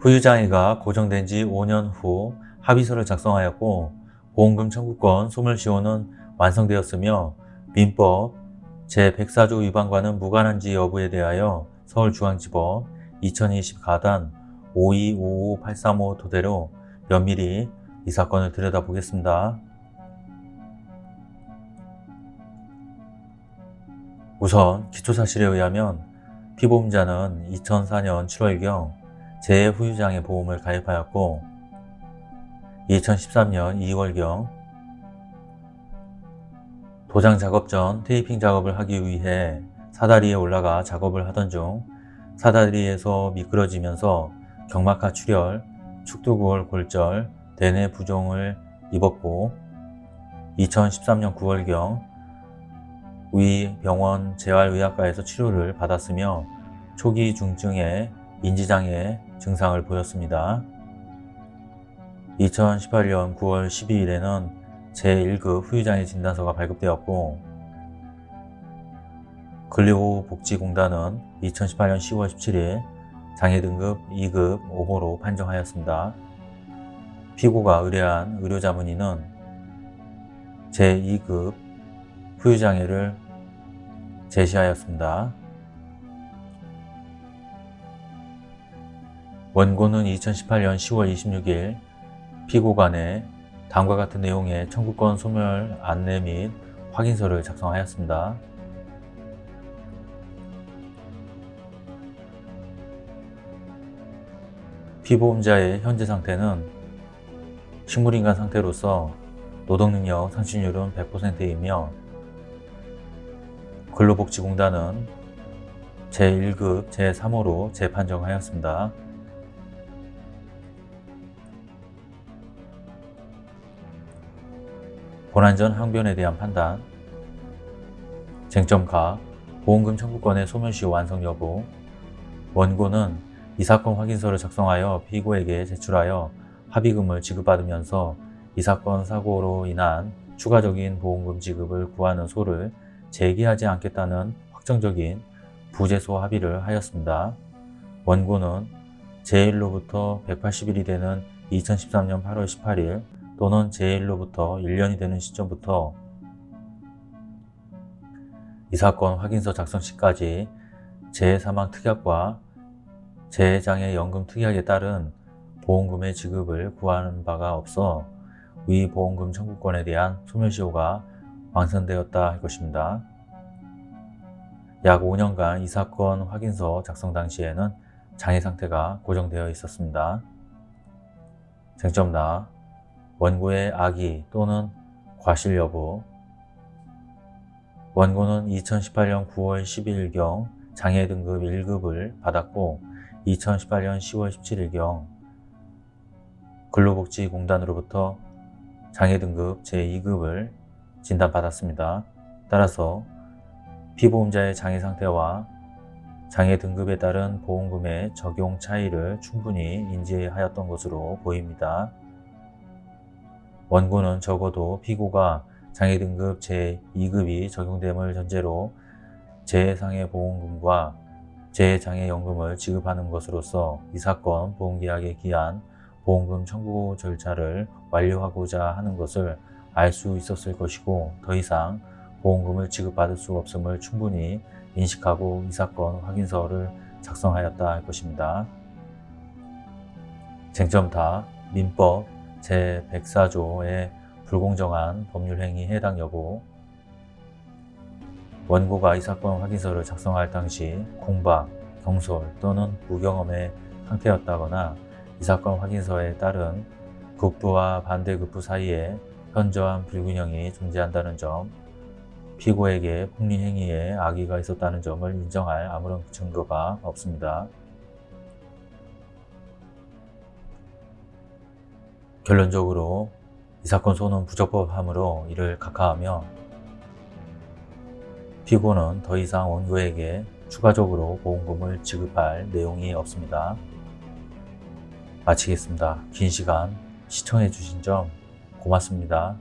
후유장애가 고정된 지 5년 후 합의서를 작성하였고 보험금 청구권 소멸시효는 완성되었으며 민법 제104조 위반과는 무관한지 여부에 대하여 서울중앙지법 2020 가단 5255-835 토대로 면밀히 이 사건을 들여다보겠습니다. 우선 기초사실에 의하면 피보험자는 2004년 7월경 재후유장애 보험을 가입하였고 2013년 2월경 도장 작업 전 테이핑 작업을 하기 위해 사다리에 올라가 작업을 하던 중 사다리에서 미끄러지면서 경막하 출혈, 축두골 골절, 대뇌 부종을 입었고 2013년 9월경 위 병원 재활의학과에서 치료를 받았으며 초기 중증의 인지장애 증상을 보였습니다. 2018년 9월 12일에는 제1급 후유장애 진단서가 발급되었고 근로복지공단은 2018년 10월 17일 장애 등급 2급 5호로 판정하였습니다. 피고가 의뢰한 의료자문의는 제2급 후유장애를 제시하였습니다. 원고는 2018년 10월 26일 피고 간에 다음과 같은 내용의 청구권 소멸 안내 및 확인서를 작성하였습니다. 피보험자의 현재 상태는 식물인간 상태로서 노동능력 상실률은 100%이며 근로복지공단은 제1급 제3호로 재판정하였습니다. 고난전 항변에 대한 판단 쟁점가 보험금 청구권의 소멸시효 완성 여부 원고는 이 사건 확인서를 작성하여 피고에게 제출하여 합의금을 지급받으면서 이 사건 사고로 인한 추가적인 보험금 지급을 구하는 소를 제기하지 않겠다는 확정적인 부재소 합의를 하였습니다. 원고는 제1로부터 180일이 되는 2013년 8월 18일 또는 제1로부터 1년이 되는 시점부터 이 사건 확인서 작성 시까지 재해사망 특약과 재해장애 연금 특약에 따른 보험금의 지급을 구하는 바가 없어 위 보험금 청구권에 대한 소멸시효가 완성되었다 할 것입니다. 약 5년간 이 사건 확인서 작성 당시에는 장애 상태가 고정되어 있었습니다. 쟁점 나 원고의 악의 또는 과실 여부 원고는 2018년 9월 12일경 장애 등급 1급을 받았고 2018년 10월 17일경 근로복지공단으로부터 장애 등급 제2급을 진단받았습니다. 따라서 피보험자의 장애 상태와 장애 등급에 따른 보험금의 적용 차이를 충분히 인지하였던 것으로 보입니다. 원고는 적어도 피고가 장애 등급 제2급이 적용됨을 전제로 재해상해 보험금과 재해장애연금을 지급하는 것으로서 이 사건 보험계약에 기한 보험금 청구 절차를 완료하고자 하는 것을 알 수 있었을 것이고 더 이상 보험금을 지급받을 수 없음을 충분히 인식하고 이 사건 확인서를 작성하였다 할 것입니다. 쟁점 다 민법 제104조의 불공정한 법률행위 해당 여부 원고가 이 사건 확인서를 작성할 당시 공박, 경솔 또는 무경험의 상태였다거나 이 사건 확인서에 따른 급부와 반대급부 사이에 현저한 불균형이 존재한다는 점, 피고에게 폭리행위에 악의가 있었다는 점을 인정할 아무런 증거가 없습니다. 결론적으로 이 사건 소는 부적법함으로 이를 각하하며 피고는 더 이상 원고에게 추가적으로 보험금을 지급할 내용이 없습니다. 마치겠습니다. 긴 시간 시청해 주신 점 고맙습니다.